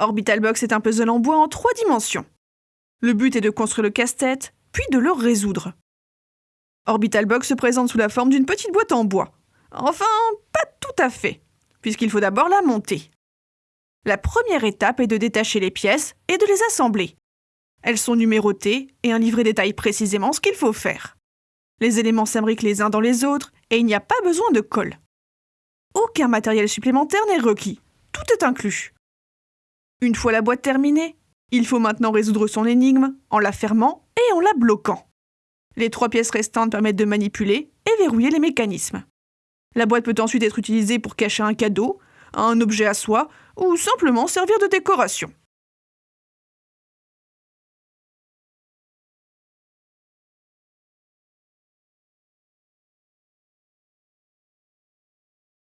Orbital Box est un puzzle en bois en trois dimensions. Le but est de construire le casse-tête, puis de le résoudre. Orbital Box se présente sous la forme d'une petite boîte en bois. Enfin, pas tout à fait, puisqu'il faut d'abord la monter. La première étape est de détacher les pièces et de les assembler. Elles sont numérotées et un livret détaille précisément ce qu'il faut faire. Les éléments s'imbriquent les uns dans les autres et il n'y a pas besoin de colle. Aucun matériel supplémentaire n'est requis. Tout est inclus. Une fois la boîte terminée, il faut maintenant résoudre son énigme en la fermant et en la bloquant. Les trois pièces restantes permettent de manipuler et verrouiller les mécanismes. La boîte peut ensuite être utilisée pour cacher un cadeau, un objet à soi ou simplement servir de décoration.